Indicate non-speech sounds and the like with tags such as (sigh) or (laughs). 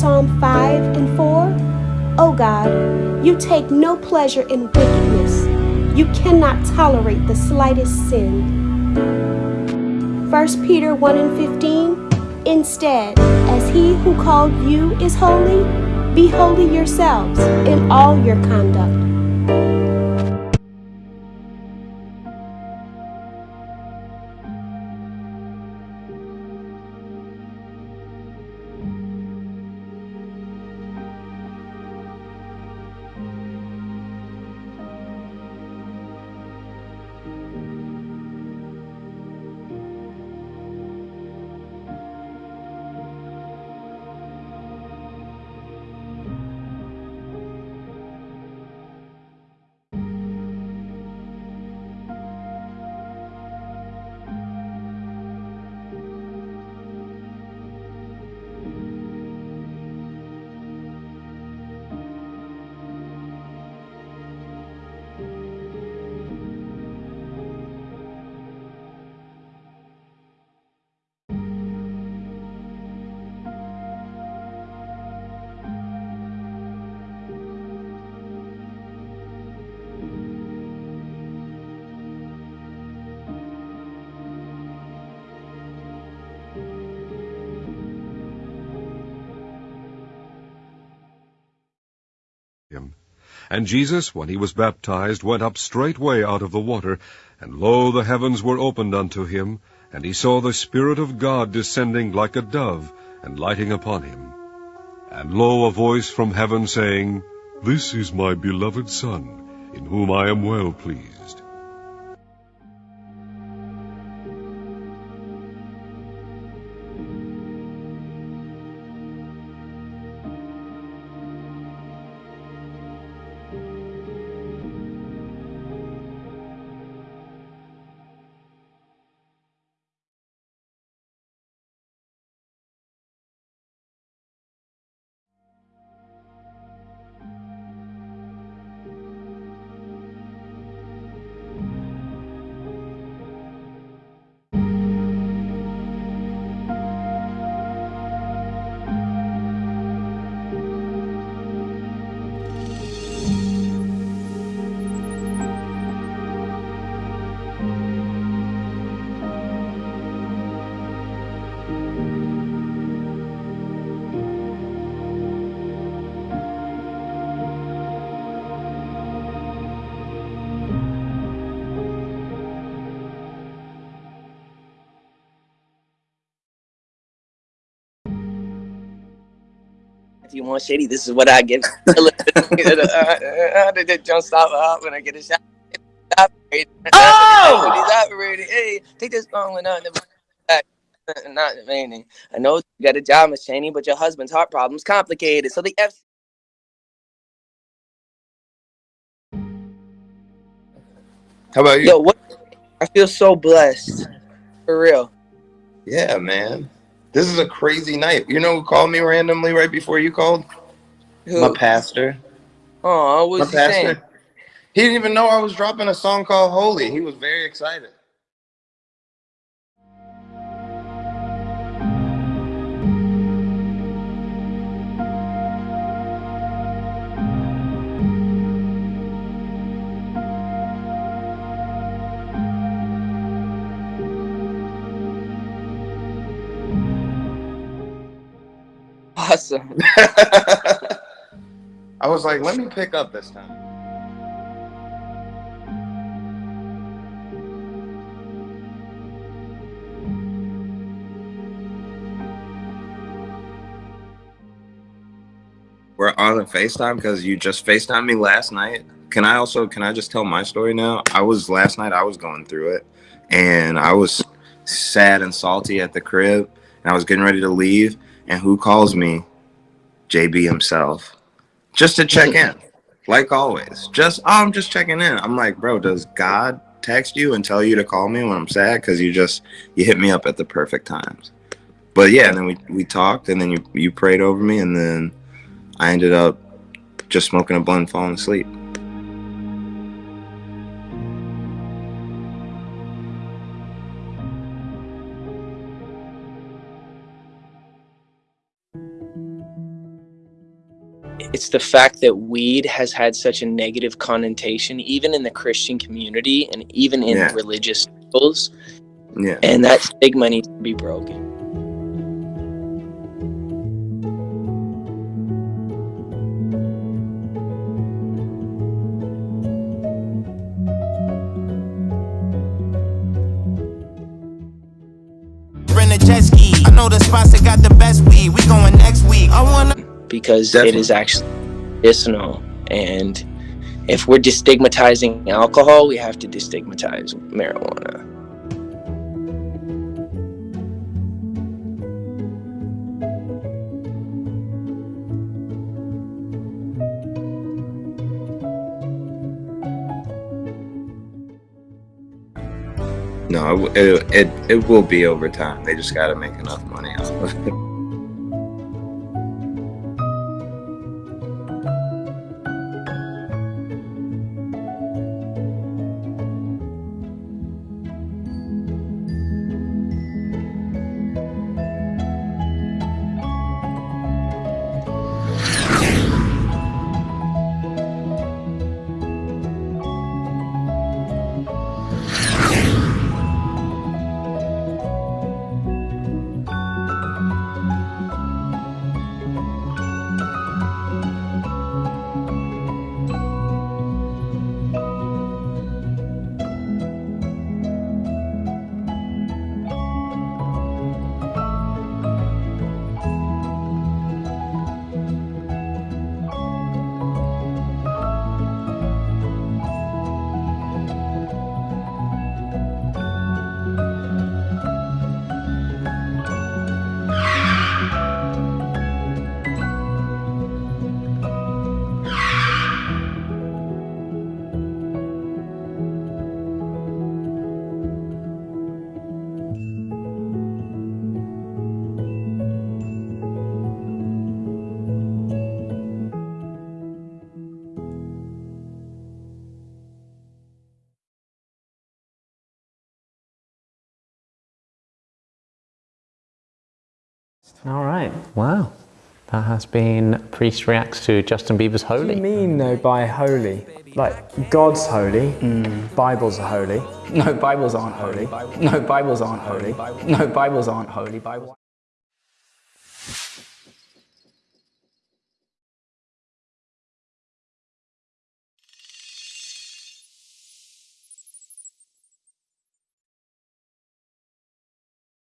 Psalm 5 and 4? O God, you take no pleasure in wickedness. You cannot tolerate the slightest sin. 1 Peter 1 and 15 Instead, as he who called you is holy, be holy yourselves in all your conduct And Jesus, when he was baptized, went up straightway out of the water, and lo, the heavens were opened unto him, and he saw the Spirit of God descending like a dove, and lighting upon him. And lo, a voice from heaven saying, This is my beloved Son, in whom I am well pleased. If you want shady, this is what I give. (laughs) Don't (laughs) uh, uh, uh, stop up when I get a shot. Oh! He's operating. Hey, take this phone and not not remaining. I know you got a job, Miss Cheney, but your husband's heart problem's complicated. So the F. How about you? Yo, what? I feel so blessed. For real. Yeah, man. This is a crazy night. You know who called me randomly right before you called? Who? My pastor. Oh, what My was saying? pastor. He didn't even know I was dropping a song called Holy. He was very excited. Awesome. (laughs) I was like, let me pick up this time. We're on a FaceTime because you just FaceTimed me last night. Can I also can I just tell my story now? I was last night I was going through it and I was sad and salty at the crib and I was getting ready to leave and who calls me? JB himself. Just to check in. Like always. Just oh, I'm just checking in. I'm like, bro, does God text you and tell you to call me when I'm sad? Cause you just you hit me up at the perfect times. But yeah, and then we, we talked and then you you prayed over me and then I ended up just smoking a blunt and falling asleep. It's the fact that weed has had such a negative connotation, even in the Christian community and even in Yeah. religious circles. Yeah. And that stigma needs to be broken. Rent a jet ski. I know the spots that got the best weed. We going next week. I wanna. Because Definitely. it is actually medicinal. And if we're destigmatizing alcohol, we have to destigmatize marijuana. No, it, it it will be over time. They just got to make enough money off of it. (laughs) All right. Wow. That has been Priest Reacts to Justin Bieber's Holy. What do you mean though by holy? Like God's holy, Bibles are holy. No, Bibles aren't holy. No, Bibles aren't holy. No, Bibles aren't holy. Bible.